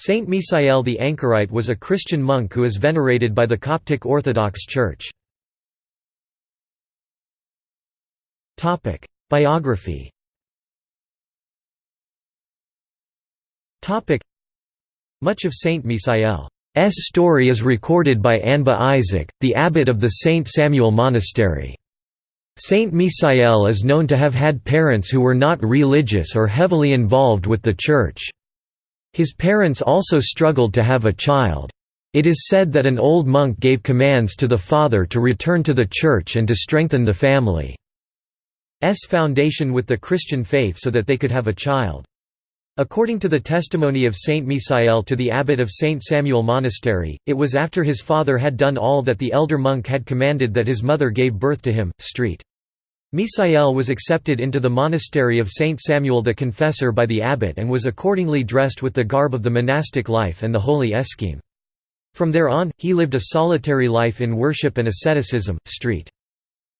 Saint Misael the Anchorite was a Christian monk who is venerated by the Coptic Orthodox Church. Biography Much of Saint Misael's story is recorded by Anba Isaac, the abbot of the Saint Samuel Monastery. Saint Misael is known to have had parents who were not religious or heavily involved with the Church. His parents also struggled to have a child. It is said that an old monk gave commands to the father to return to the Church and to strengthen the family's foundation with the Christian faith so that they could have a child. According to the testimony of Saint Misael to the abbot of Saint Samuel Monastery, it was after his father had done all that the elder monk had commanded that his mother gave birth to him. Street. Misael was accepted into the monastery of Saint Samuel the Confessor by the abbot and was accordingly dressed with the garb of the monastic life and the holy escheme. From there on, he lived a solitary life in worship and asceticism. Street.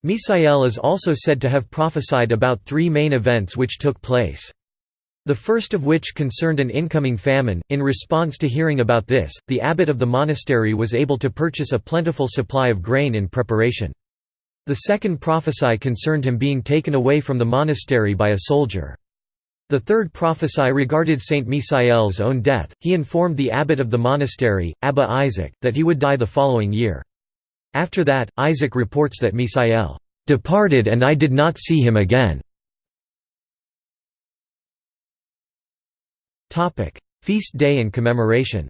Misael is also said to have prophesied about three main events which took place. The first of which concerned an incoming famine. In response to hearing about this, the abbot of the monastery was able to purchase a plentiful supply of grain in preparation. The second prophecy concerned him being taken away from the monastery by a soldier. The third prophecy regarded Saint Misael's own death. He informed the abbot of the monastery, Abba Isaac, that he would die the following year. After that, Isaac reports that Misael departed and I did not see him again. Feast day and commemoration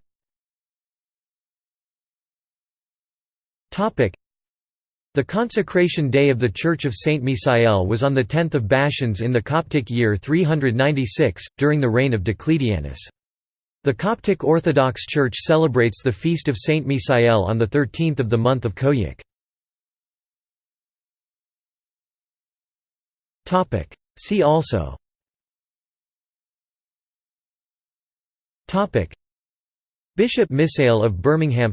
the consecration day of the Church of Saint Misael was on 10 Bashans in the Coptic year 396, during the reign of Diocletianus. The Coptic Orthodox Church celebrates the feast of Saint Misael on the 13th of the month of Koiak. See also Bishop Misael of Birmingham